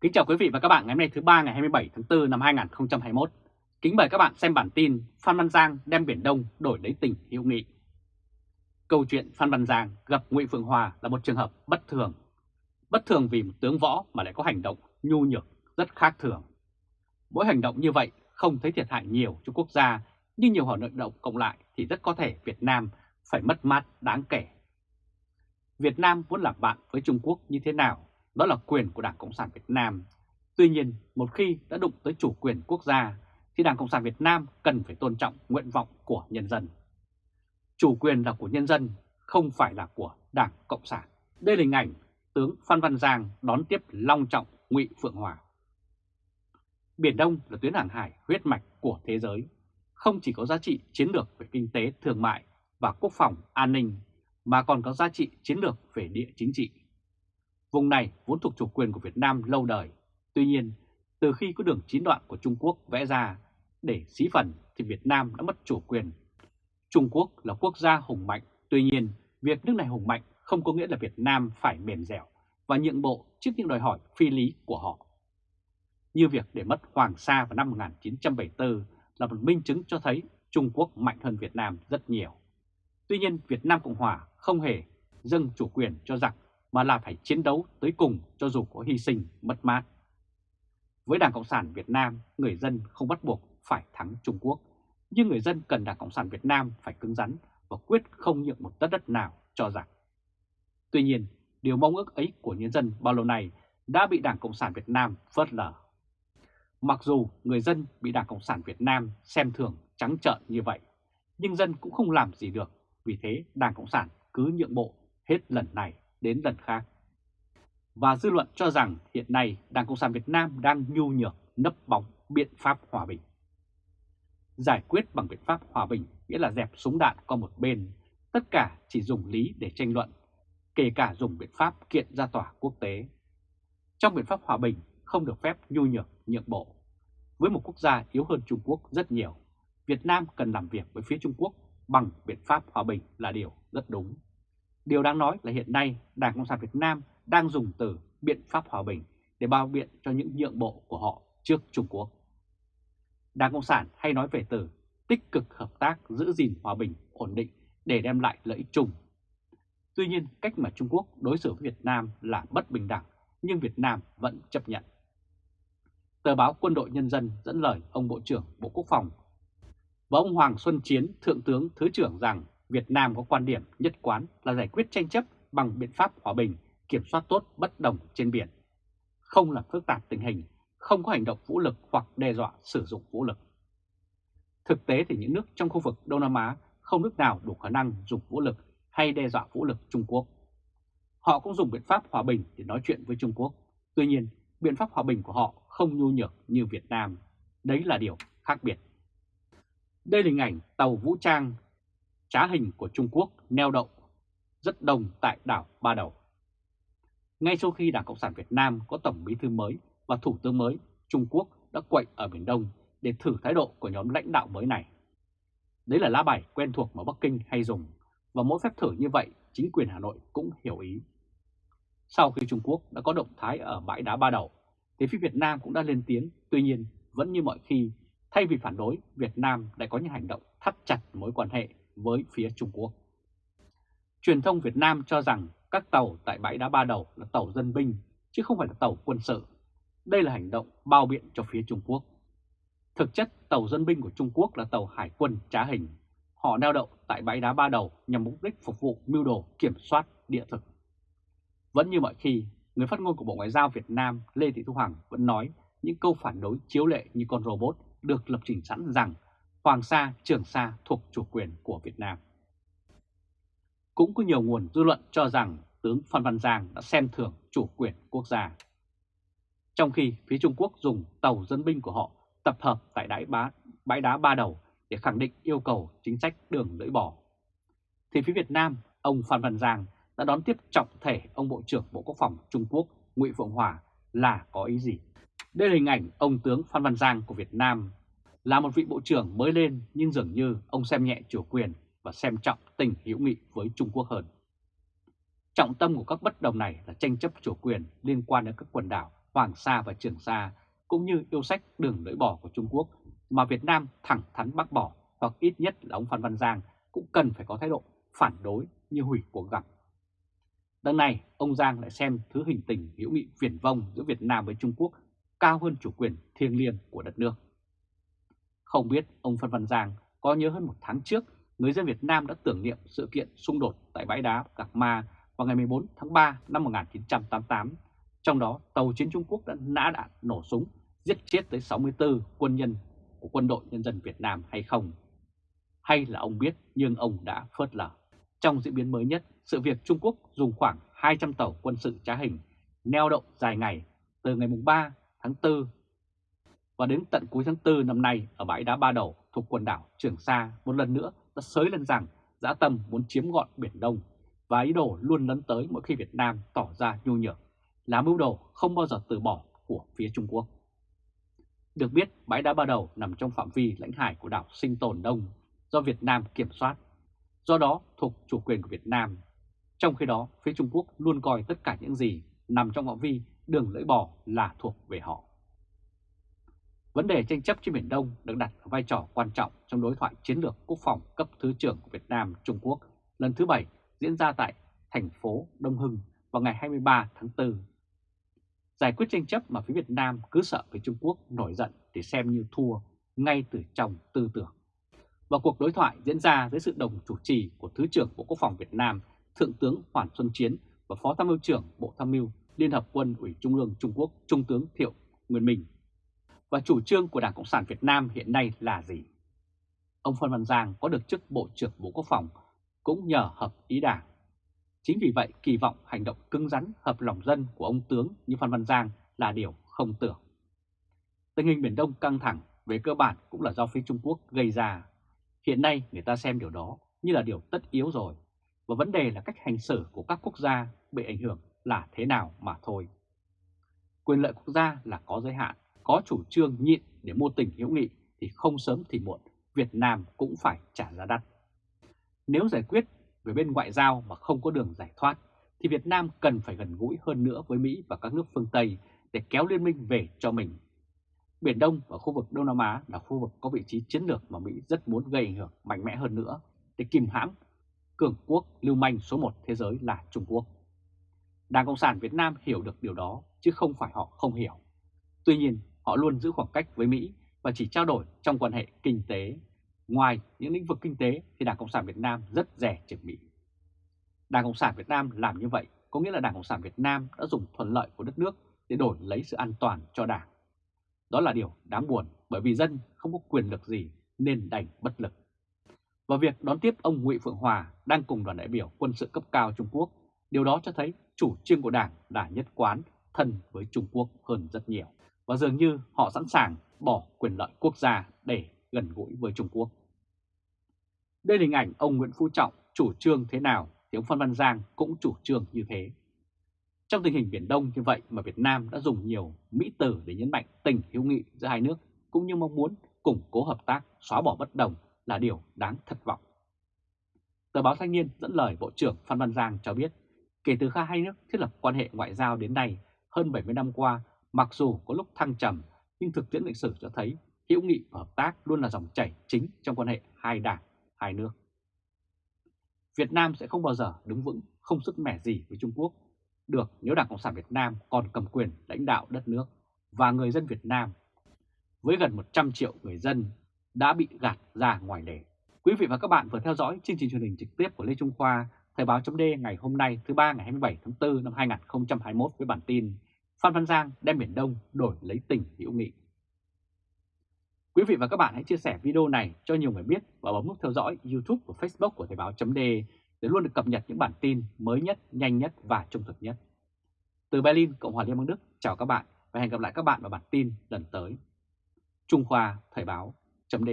Kính chào quý vị và các bạn ngày hôm nay thứ ba ngày 27 tháng 4 năm 2021. Kính mời các bạn xem bản tin Phan Văn Giang đem Biển Đông đổi lấy tình hữu nghị. Câu chuyện Phan Văn Giang gặp Ngụy Phượng Hòa là một trường hợp bất thường. Bất thường vì một tướng võ mà lại có hành động nhu nhược rất khác thường. Mỗi hành động như vậy không thấy thiệt hại nhiều cho quốc gia, nhưng nhiều hoạt động cộng lại thì rất có thể Việt Nam phải mất mát đáng kể. Việt Nam muốn làm bạn với Trung Quốc như thế nào đó là quyền của Đảng Cộng sản Việt Nam. Tuy nhiên, một khi đã đụng tới chủ quyền quốc gia, thì Đảng Cộng sản Việt Nam cần phải tôn trọng nguyện vọng của nhân dân. Chủ quyền là của nhân dân, không phải là của Đảng Cộng sản. Đây là hình ảnh tướng Phan Văn Giang đón tiếp long trọng Ngụy Phượng Hòa. Biển Đông là tuyến hàng hải huyết mạch của thế giới, không chỉ có giá trị chiến lược về kinh tế, thương mại và quốc phòng, an ninh, mà còn có giá trị chiến lược về địa chính trị. Vùng này vốn thuộc chủ quyền của Việt Nam lâu đời. Tuy nhiên, từ khi có đường chín đoạn của Trung Quốc vẽ ra để xí phần thì Việt Nam đã mất chủ quyền. Trung Quốc là quốc gia hùng mạnh, tuy nhiên việc nước này hùng mạnh không có nghĩa là Việt Nam phải mềm dẻo và nhượng bộ trước những đòi hỏi phi lý của họ. Như việc để mất Hoàng Sa vào năm 1974 là một minh chứng cho thấy Trung Quốc mạnh hơn Việt Nam rất nhiều. Tuy nhiên Việt Nam Cộng Hòa không hề dâng chủ quyền cho giặc mà là phải chiến đấu tới cùng cho dù có hy sinh, mất mát. Với Đảng Cộng sản Việt Nam, người dân không bắt buộc phải thắng Trung Quốc, nhưng người dân cần Đảng Cộng sản Việt Nam phải cứng rắn và quyết không nhượng một tấc đất nào cho rằng. Tuy nhiên, điều mong ước ấy của nhân dân bao lâu nay đã bị Đảng Cộng sản Việt Nam phớt lờ. Mặc dù người dân bị Đảng Cộng sản Việt Nam xem thường trắng trợn như vậy, nhưng dân cũng không làm gì được, vì thế Đảng Cộng sản cứ nhượng bộ hết lần này đến lần khác. Và dư luận cho rằng hiện nay Đảng Cộng sản Việt Nam đang nhu nhược nấp bóng biện pháp hòa bình. Giải quyết bằng biện pháp hòa bình nghĩa là dẹp súng đạn qua một bên, tất cả chỉ dùng lý để tranh luận, kể cả dùng biện pháp kiện ra tòa quốc tế. Trong biện pháp hòa bình không được phép nhu nhược nhượng bộ. Với một quốc gia yếu hơn Trung Quốc rất nhiều, Việt Nam cần làm việc với phía Trung Quốc bằng biện pháp hòa bình là điều rất đúng. Điều đáng nói là hiện nay Đảng Cộng sản Việt Nam đang dùng từ biện pháp hòa bình để bao biện cho những nhượng bộ của họ trước Trung Quốc. Đảng Cộng sản hay nói về từ tích cực hợp tác giữ gìn hòa bình, ổn định để đem lại lợi ích chung. Tuy nhiên, cách mà Trung Quốc đối xử với Việt Nam là bất bình đẳng, nhưng Việt Nam vẫn chấp nhận. Tờ báo Quân đội Nhân dân dẫn lời ông Bộ trưởng Bộ Quốc phòng và ông Hoàng Xuân Chiến, Thượng tướng Thứ trưởng rằng Việt Nam có quan điểm nhất quán là giải quyết tranh chấp bằng biện pháp hòa bình, kiểm soát tốt bất đồng trên biển, không làm phức tạp tình hình, không có hành động vũ lực hoặc đe dọa sử dụng vũ lực. Thực tế thì những nước trong khu vực Đông Nam Á không nước nào đủ khả năng dùng vũ lực hay đe dọa vũ lực Trung Quốc. Họ cũng dùng biện pháp hòa bình để nói chuyện với Trung Quốc. Tuy nhiên, biện pháp hòa bình của họ không nhu nhược như Việt Nam. Đấy là điều khác biệt. Đây là hình ảnh tàu vũ trang trá hình của Trung Quốc neo đậu rất đông tại đảo Ba Đầu. Ngay sau khi Đảng Cộng sản Việt Nam có Tổng bí thư mới và Thủ tướng mới, Trung Quốc đã quậy ở Biển Đông để thử thái độ của nhóm lãnh đạo mới này. Đấy là lá bài quen thuộc mà Bắc Kinh hay dùng, và mỗi phép thử như vậy chính quyền Hà Nội cũng hiểu ý. Sau khi Trung Quốc đã có động thái ở bãi đá Ba Đầu, thì phía Việt Nam cũng đã lên tiếng, tuy nhiên vẫn như mọi khi, thay vì phản đối, Việt Nam lại có những hành động thắt chặt mối quan hệ với phía Trung Quốc. Truyền thông Việt Nam cho rằng các tàu tại bãi đá Ba Đầu là tàu dân binh chứ không phải là tàu quân sự. Đây là hành động bao biện cho phía Trung Quốc. Thực chất tàu dân binh của Trung Quốc là tàu hải quân trá hình. Họ neo đậu tại bãi đá Ba Đầu nhằm mục đích phục vụ mưu đồ kiểm soát địa thực. Vẫn như mọi khi, người phát ngôn của Bộ Ngoại giao Việt Nam Lê Thị Thu Hằng vẫn nói những câu phản đối chiếu lệ như con robot được lập trình sẵn rằng Hoàng Sa, Trường Sa thuộc chủ quyền của Việt Nam. Cũng có nhiều nguồn dư luận cho rằng tướng Phan Văn Giang đã xem thường chủ quyền quốc gia. Trong khi phía Trung Quốc dùng tàu dân binh của họ tập hợp tại đáy bá, bãi đá Ba Đầu để khẳng định yêu cầu chính sách đường lưỡi bò. Thì phía Việt Nam, ông Phan Văn Giang đã đón tiếp trọng thể ông Bộ trưởng Bộ Quốc phòng Trung Quốc Ngụy Phượng Hòa là có ý gì? Đây là hình ảnh ông tướng Phan Văn Giang của Việt Nam là một vị bộ trưởng mới lên nhưng dường như ông xem nhẹ chủ quyền và xem trọng tình hữu nghị với Trung Quốc hơn. Trọng tâm của các bất đồng này là tranh chấp chủ quyền liên quan đến các quần đảo Hoàng Sa và Trường Sa, cũng như yêu sách đường lưỡi bò của Trung Quốc mà Việt Nam thẳng thắn bác bỏ hoặc ít nhất là ông Phan Văn Giang cũng cần phải có thái độ phản đối như hủy cuộc gặp. Đằng này, ông Giang lại xem thứ hình tình hữu nghị viển vông giữa Việt Nam với Trung Quốc cao hơn chủ quyền thiêng liêng của đất nước. Không biết ông Phan Văn Giang có nhớ hơn một tháng trước, người dân Việt Nam đã tưởng niệm sự kiện xung đột tại bãi đá Gạc Ma vào ngày 14 tháng 3 năm 1988. Trong đó, tàu chiến Trung Quốc đã nã đạn nổ súng, giết chết tới 64 quân nhân của quân đội nhân dân Việt Nam hay không? Hay là ông biết nhưng ông đã phớt lờ? Trong diễn biến mới nhất, sự việc Trung Quốc dùng khoảng 200 tàu quân sự trá hình neo đậu dài ngày từ ngày 3 tháng 4 và đến tận cuối tháng 4 năm nay ở bãi đá Ba Đầu thuộc quần đảo Trường Sa một lần nữa đã sới lên rằng dã tâm muốn chiếm gọn Biển Đông và ý đồ luôn lấn tới mỗi khi Việt Nam tỏ ra nhu nhược, là mưu đồ không bao giờ từ bỏ của phía Trung Quốc. Được biết, bãi đá Ba Đầu nằm trong phạm vi lãnh hải của đảo Sinh Tồn Đông do Việt Nam kiểm soát, do đó thuộc chủ quyền của Việt Nam. Trong khi đó, phía Trung Quốc luôn coi tất cả những gì nằm trong phạm vi đường lưỡi bò là thuộc về họ. Vấn đề tranh chấp trên Biển Đông được đặt ở vai trò quan trọng trong đối thoại chiến lược quốc phòng cấp Thứ trưởng của Việt Nam, Trung Quốc lần thứ bảy diễn ra tại thành phố Đông Hưng vào ngày 23 tháng 4. Giải quyết tranh chấp mà phía Việt Nam cứ sợ với Trung Quốc nổi giận để xem như thua ngay từ trong tư tưởng. Và cuộc đối thoại diễn ra dưới sự đồng chủ trì của Thứ trưởng Bộ Quốc phòng Việt Nam, Thượng tướng Hoàn Xuân Chiến và Phó Tham mưu trưởng Bộ Tham mưu Liên Hợp Quân ủy Trung ương Trung Quốc, Trung tướng Thiệu Nguyên Minh. Và chủ trương của Đảng Cộng sản Việt Nam hiện nay là gì? Ông Phan Văn Giang có được chức Bộ trưởng Bộ Quốc phòng cũng nhờ hợp ý Đảng. Chính vì vậy kỳ vọng hành động cứng rắn hợp lòng dân của ông tướng như Phan Văn Giang là điều không tưởng. Tình hình Biển Đông căng thẳng về cơ bản cũng là do phía Trung Quốc gây ra. Hiện nay người ta xem điều đó như là điều tất yếu rồi, và vấn đề là cách hành xử của các quốc gia bị ảnh hưởng là thế nào mà thôi. Quyền lợi quốc gia là có giới hạn, có chủ trương nhịn để mua tình hữu nghị thì không sớm thì muộn Việt Nam cũng phải trả giá đắt. Nếu giải quyết về bên ngoại giao mà không có đường giải thoát thì Việt Nam cần phải gần gũi hơn nữa với Mỹ và các nước phương Tây để kéo liên minh về cho mình. Biển Đông và khu vực Đông Nam Á là khu vực có vị trí chiến lược mà Mỹ rất muốn gây ảnh hưởng mạnh mẽ hơn nữa để kìm hãm cường quốc lưu manh số 1 thế giới là Trung Quốc. Đảng Cộng sản Việt Nam hiểu được điều đó chứ không phải họ không hiểu. Tuy nhiên, họ luôn giữ khoảng cách với Mỹ và chỉ trao đổi trong quan hệ kinh tế. Ngoài những lĩnh vực kinh tế thì Đảng Cộng sản Việt Nam rất rẻ trước Mỹ. Đảng Cộng sản Việt Nam làm như vậy có nghĩa là Đảng Cộng sản Việt Nam đã dùng thuận lợi của đất nước để đổi lấy sự an toàn cho Đảng. Đó là điều đáng buồn bởi vì dân không có quyền lực gì nên đành bất lực. Và việc đón tiếp ông Ngụy Phượng Hòa đang cùng đoàn đại biểu quân sự cấp cao Trung Quốc, điều đó cho thấy chủ trương của Đảng đã nhất quán thân với Trung Quốc hơn rất nhiều. Và dường như họ sẵn sàng bỏ quyền lợi quốc gia để gần gũi với Trung Quốc. Đây là hình ảnh ông Nguyễn Phú Trọng chủ trương thế nào thì ông Phan Văn Giang cũng chủ trương như thế. Trong tình hình Biển Đông như vậy mà Việt Nam đã dùng nhiều mỹ từ để nhấn mạnh tình hữu nghị giữa hai nước cũng như mong muốn củng cố hợp tác, xóa bỏ bất đồng là điều đáng thất vọng. Tờ báo Thanh niên dẫn lời Bộ trưởng Phan Văn Giang cho biết, kể từ khi hai nước thiết lập quan hệ ngoại giao đến nay, hơn 70 năm qua, mặc dù có lúc thăng trầm, nhưng thực tiễn lịch sử cho thấy hữu nghị và hợp tác luôn là dòng chảy chính trong quan hệ hai đảng, hai nước. Việt Nam sẽ không bao giờ đứng vững, không sức mẻ gì với Trung Quốc được nếu Đảng Cộng sản Việt Nam còn cầm quyền lãnh đạo đất nước và người dân Việt Nam. Với gần 100 triệu người dân đã bị gạt ra ngoài lề. Quý vị và các bạn vừa theo dõi chương trình truyền hình trực tiếp của Lê Trung Khoa, Thời báo chấm ngày hôm nay thứ ba ngày 27 tháng 4 năm 2021 với bản tin Phan Văn Giang đem Biển Đông đổi lấy tình hữu nghị. Quý vị và các bạn hãy chia sẻ video này cho nhiều người biết và bấm nút theo dõi YouTube và Facebook của Thời báo chấm để luôn được cập nhật những bản tin mới nhất, nhanh nhất và trung thực nhất. Từ Berlin, Cộng hòa Liên bang Đức, chào các bạn và hẹn gặp lại các bạn vào bản tin lần tới. Trung Khoa Thời báo chấm